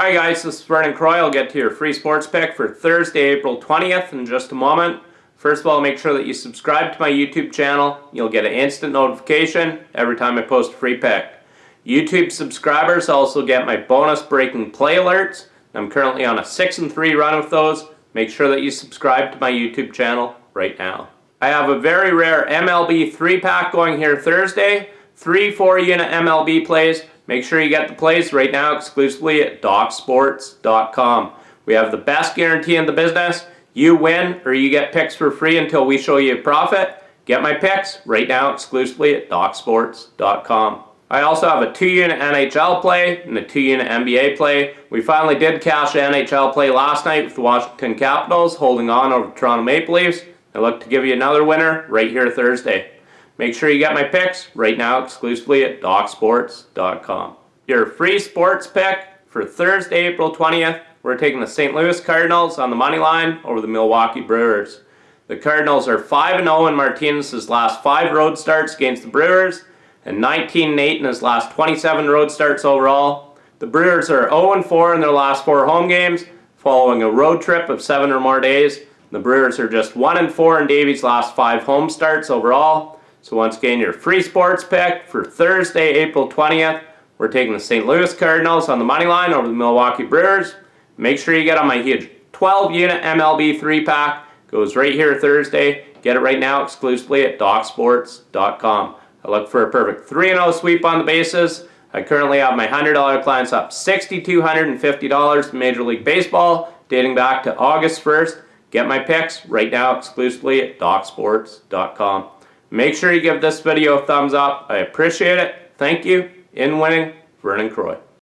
Hi guys, this is Vernon Croy. I'll get to your free sports pick for Thursday, April 20th in just a moment. First of all, make sure that you subscribe to my YouTube channel. You'll get an instant notification every time I post a free pick. YouTube subscribers also get my bonus breaking play alerts. I'm currently on a 6 and 3 run with those. Make sure that you subscribe to my YouTube channel right now. I have a very rare MLB 3-pack going here Thursday. Three 4-unit MLB plays. Make sure you get the plays right now exclusively at DocSports.com. We have the best guarantee in the business. You win or you get picks for free until we show you a profit. Get my picks right now exclusively at DocSports.com. I also have a 2-unit NHL play and a 2-unit NBA play. We finally did cash the NHL play last night with the Washington Capitals holding on over Toronto Maple Leafs. I look to give you another winner right here Thursday. Make sure you get my picks right now exclusively at DocSports.com. Your free sports pick for Thursday, April 20th, we're taking the St. Louis Cardinals on the money line over the Milwaukee Brewers. The Cardinals are 5-0 in Martinez's last five road starts against the Brewers and 19-8 in his last 27 road starts overall. The Brewers are 0-4 in their last four home games following a road trip of seven or more days. The Brewers are just 1-4 in Davies' last five home starts overall. So once again, your free sports pick for Thursday, April 20th. We're taking the St. Louis Cardinals on the money line over the Milwaukee Brewers. Make sure you get on my huge 12-unit MLB 3-pack. Goes right here Thursday. Get it right now exclusively at DocSports.com. I look for a perfect 3-0 sweep on the bases. I currently have my $100 clients up $6,250 to Major League Baseball dating back to August 1st. Get my picks right now exclusively at DocSports.com. Make sure you give this video a thumbs up. I appreciate it. Thank you. In winning, Vernon Croy.